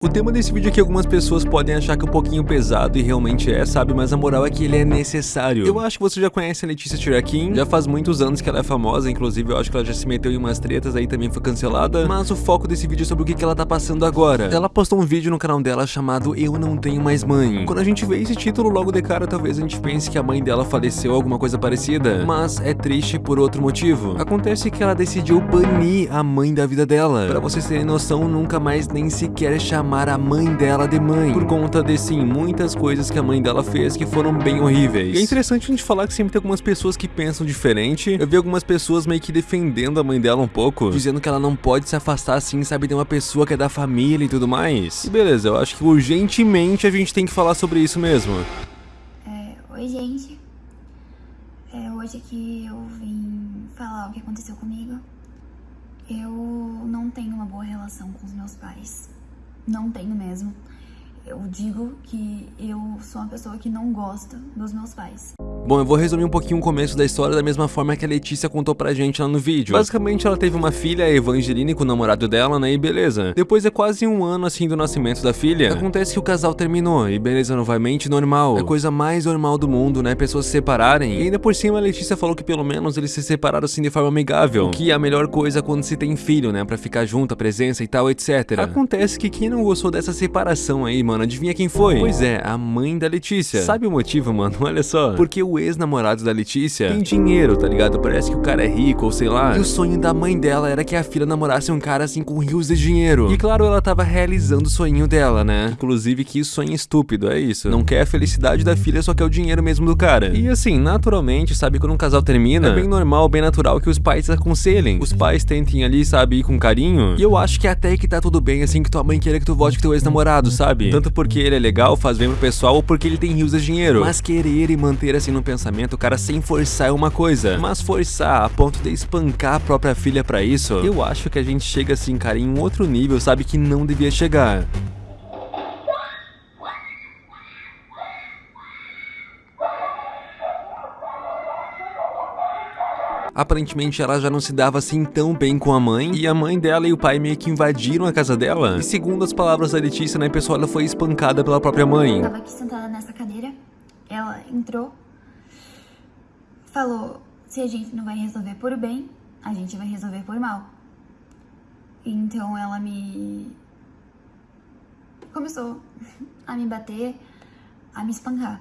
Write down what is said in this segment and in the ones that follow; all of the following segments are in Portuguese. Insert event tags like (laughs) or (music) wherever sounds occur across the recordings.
O tema desse vídeo aqui algumas pessoas podem achar que é um pouquinho pesado e realmente é, sabe? Mas a moral é que ele é necessário. Eu acho que você já conhece a Letícia Tiraquim, já faz muitos anos que ela é famosa, inclusive eu acho que ela já se meteu em umas tretas aí também foi cancelada, mas o foco desse vídeo é sobre o que, que ela tá passando agora. Ela postou um vídeo no canal dela chamado Eu Não Tenho Mais Mãe. Quando a gente vê esse título logo de cara, talvez a gente pense que a mãe dela faleceu ou alguma coisa parecida, mas é triste por outro motivo. Acontece que ela decidiu banir a mãe da vida dela. Pra vocês terem noção, nunca mais nem sequer chamar a mãe dela de mãe, por conta de sim, muitas coisas que a mãe dela fez que foram bem horríveis. E é interessante a gente falar que sempre tem algumas pessoas que pensam diferente. Eu vi algumas pessoas meio que defendendo a mãe dela um pouco, dizendo que ela não pode se afastar assim, sabe, de uma pessoa que é da família e tudo mais. E beleza, eu acho que urgentemente a gente tem que falar sobre isso mesmo. É, oi, gente. É, hoje aqui eu vim falar o que aconteceu comigo. Eu não tenho uma boa relação com os meus pais. Não tenho mesmo. Eu digo que eu sou uma pessoa que não gosta dos meus pais. Bom, eu vou resumir um pouquinho o começo da história da mesma forma que a Letícia contou pra gente lá no vídeo. Basicamente, ela teve uma filha, a Evangeline, com o namorado dela, né, e beleza. Depois de quase um ano, assim, do nascimento da filha, acontece que o casal terminou, e beleza, novamente, normal. É a coisa mais normal do mundo, né, pessoas se separarem. E ainda por cima, a Letícia falou que pelo menos eles se separaram, assim, de forma amigável. O que é a melhor coisa quando se tem filho, né, pra ficar junto, a presença e tal, etc. Acontece que quem não gostou dessa separação aí, mano, adivinha quem foi? Pois é, a mãe da Letícia. Sabe o motivo, mano? (laughs) Olha só. Porque o ex-namorado da Letícia tem dinheiro, tá ligado? Parece que o cara é rico ou sei lá. E o sonho da mãe dela era que a filha namorasse um cara assim com rios de dinheiro. E claro, ela tava realizando o sonho dela, né? Inclusive que sonho estúpido, é isso. Não quer a felicidade da filha, só quer o dinheiro mesmo do cara. E assim, naturalmente, sabe, quando um casal termina, é bem normal, bem natural que os pais aconselhem. Os pais tentem ali, sabe, ir com carinho. E eu acho que até que tá tudo bem, assim, que tua mãe queira que tu volte com teu ex-namorado, sabe? Tanto porque ele é legal, faz bem pro pessoal, ou porque ele tem rios de dinheiro. Mas querer e manter assim no pensamento, o cara sem forçar é uma coisa. Mas forçar a ponto de espancar a própria filha pra isso, eu acho que a gente chega assim, cara, em um outro nível, sabe, que não devia chegar. Aparentemente ela já não se dava assim tão bem com a mãe, e a mãe dela e o pai meio que invadiram a casa dela. E segundo as palavras da Letícia, né, pessoal, ela foi espancada pela própria mãe. Eu tava aqui sentada nessa cadeira, ela entrou, falou, se a gente não vai resolver por bem, a gente vai resolver por mal. Então ela me... começou a me bater, a me espancar.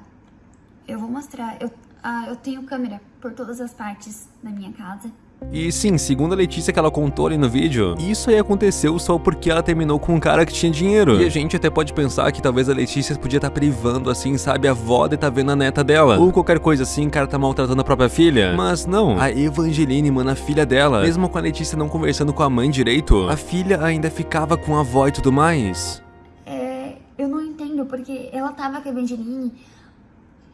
Eu vou mostrar, eu, ah, eu tenho câmera por todas as partes da minha casa. E sim, segundo a Letícia que ela contou ali no vídeo, isso aí aconteceu só porque ela terminou com um cara que tinha dinheiro. E a gente até pode pensar que talvez a Letícia podia estar tá privando, assim, sabe, a avó de tá vendo a neta dela. Ou qualquer coisa assim, o cara tá maltratando a própria filha. Mas não, a Evangeline, mano, a filha dela, mesmo com a Letícia não conversando com a mãe direito, a filha ainda ficava com a avó e tudo mais. É, eu não entendo, porque ela tava com a Evangeline,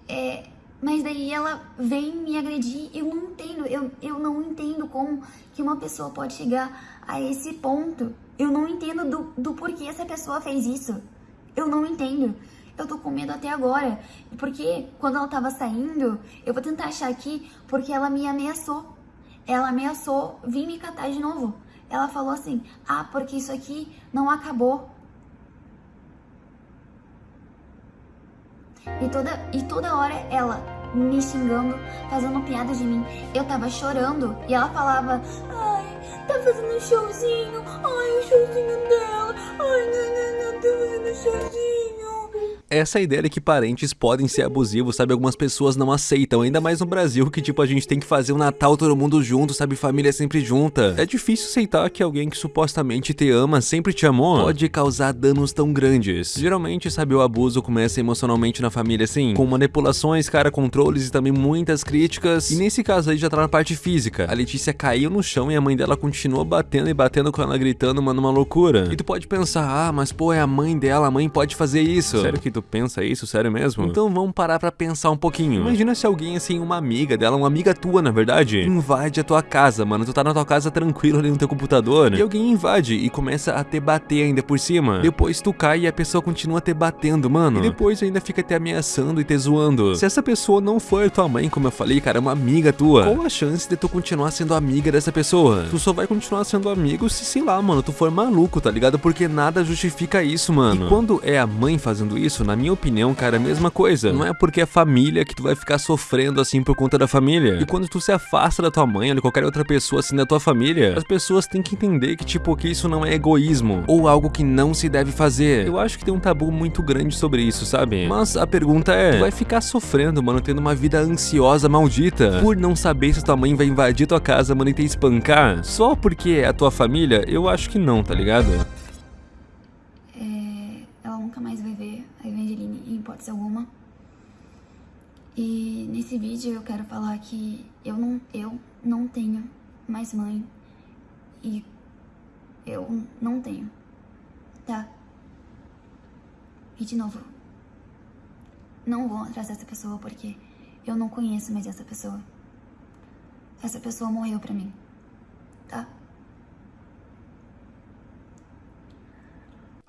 é, mas daí ela vem me agredir, eu não entendo, eu, eu não entendo como que uma pessoa pode chegar a esse ponto. Eu não entendo do, do porquê essa pessoa fez isso. Eu não entendo. Eu tô com medo até agora, porque quando ela tava saindo, eu vou tentar achar aqui, porque ela me ameaçou. Ela ameaçou vir me catar de novo. Ela falou assim, ah, porque isso aqui não acabou. E toda, e toda hora ela me xingando, fazendo piada de mim. Eu tava chorando e ela falava, ai, tá fazendo showzinho, ai, o showzinho dela, ai, não, não, não, tá fazendo showzinho essa ideia de que parentes podem ser abusivos, sabe? Algumas pessoas não aceitam, ainda mais no Brasil, que tipo, a gente tem que fazer o Natal todo mundo junto, sabe? Família sempre junta. É difícil aceitar que alguém que supostamente te ama, sempre te amou, pode causar danos tão grandes. Geralmente, sabe, o abuso começa emocionalmente na família, assim, com manipulações, cara, controles e também muitas críticas. E nesse caso aí já tá na parte física. A Letícia caiu no chão e a mãe dela continuou batendo e batendo com ela, gritando, mano, uma loucura. E tu pode pensar, ah, mas pô, é a mãe dela, a mãe pode fazer isso. Sério que tu pensa isso, sério mesmo? Então vamos parar pra pensar um pouquinho. Imagina se alguém, assim, uma amiga dela, uma amiga tua, na verdade, invade a tua casa, mano. Tu tá na tua casa tranquilo ali no teu computador, e alguém invade e começa a te bater ainda por cima. Depois tu cai e a pessoa continua te batendo, mano. E depois ainda fica te ameaçando e te zoando. Se essa pessoa não for tua mãe, como eu falei, cara, é uma amiga tua, qual a chance de tu continuar sendo amiga dessa pessoa? Tu só vai continuar sendo amigo se, sei lá, mano, tu for maluco, tá ligado? Porque nada justifica isso, mano. E quando é a mãe fazendo isso, na minha opinião, cara, é a mesma coisa. Não é porque é família que tu vai ficar sofrendo assim por conta da família. E quando tu se afasta da tua mãe ou de qualquer outra pessoa assim da tua família, as pessoas têm que entender que, tipo, que isso não é egoísmo ou algo que não se deve fazer. Eu acho que tem um tabu muito grande sobre isso, sabe? Mas a pergunta é, tu vai ficar sofrendo, mano, tendo uma vida ansiosa maldita por não saber se tua mãe vai invadir tua casa, mano, e te espancar só porque é a tua família? Eu acho que não, tá ligado? É, ela nunca mais vai ver a Evangeline em hipótese alguma. E nesse vídeo eu quero falar que eu não, eu não tenho mais mãe e eu não tenho, tá? E de novo, não vou atrás dessa pessoa porque eu não conheço mais essa pessoa. Essa pessoa morreu pra mim, tá?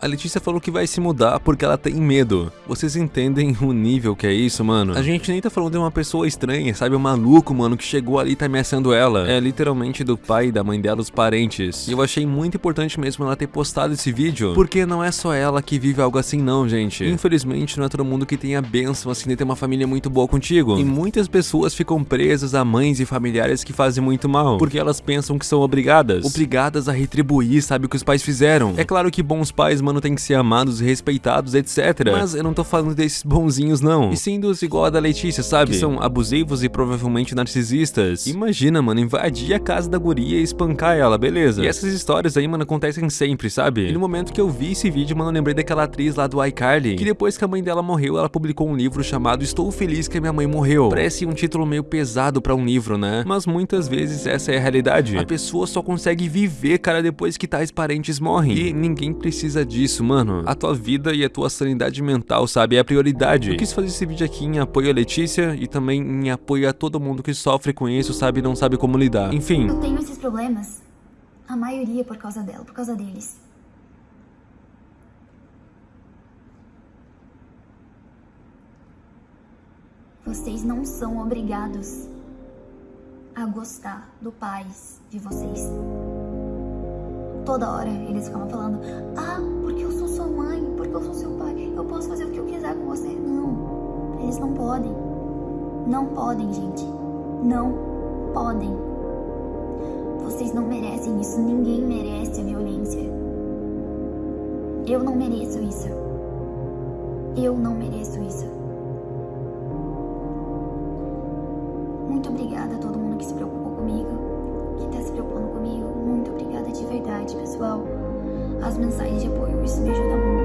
A Letícia falou que vai se mudar porque ela tem medo. Vocês entendem o nível que é isso, mano? A gente nem tá falando de uma pessoa estranha, sabe? Um maluco, mano, que chegou ali e tá ameaçando ela. É literalmente do pai e da mãe dela, os parentes. E eu achei muito importante mesmo ela ter postado esse vídeo, porque não é só ela que vive algo assim não, gente. Infelizmente, não é todo mundo que tem a benção, assim, de ter uma família muito boa contigo. E muitas pessoas ficam presas a mães e familiares que fazem muito mal, porque elas pensam que são obrigadas. Obrigadas a retribuir, sabe, o que os pais fizeram. É claro que bons pais, mano, têm que ser amados e respeitados, etc. Mas eu não tô falando desses bonzinhos, não. E sim dos igual a da Letícia, sabe? Que são abusivos e provavelmente narcisistas. Imagina, mano, invadir a casa da guria e espancar ela, beleza. E essas histórias aí, mano, acontecem sempre, sabe? E no momento que eu vi esse vídeo, mano, eu lembrei daquela atriz lá do iCarly, que depois que a mãe dela morreu, ela publicou um livro chamado Estou Feliz que a minha mãe morreu. Parece um título meio pesado pra um livro, né? Mas muitas vezes essa é a realidade. A pessoa só consegue viver, cara, depois que tais parentes morrem. E ninguém precisa disso isso, mano. A tua vida e a tua sanidade mental, sabe? É a prioridade. Eu quis fazer esse vídeo aqui em apoio a Letícia e também em apoio a todo mundo que sofre com isso, sabe? E não sabe como lidar. Enfim. Eu tenho esses problemas. A maioria por causa dela, por causa deles. Vocês não são obrigados a gostar do pai de vocês toda hora eles ficavam falando: Ah, sua mãe, porque eu sou seu pai, eu posso fazer o que eu quiser com você. Não, eles não podem. Não podem, gente. Não podem. Vocês não merecem isso. Ninguém merece a violência. Eu não mereço isso. Eu não mereço isso. Muito obrigada a todo mundo que se preocupou comigo, que está se preocupando comigo. Muito obrigada de verdade, pessoal. As mensagens de apoio, isso me ajuda muito.